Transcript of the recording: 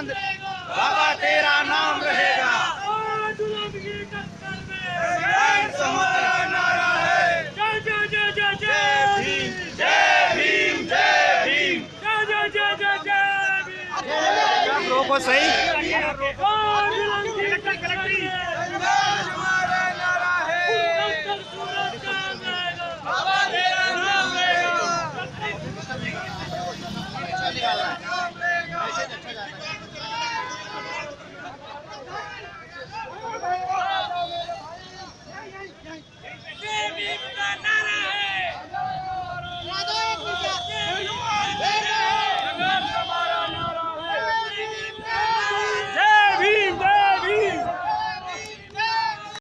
चाँद बाबा तेरा नाम रहेगा समुद्र नारा है जय भीम जय भीम जय सही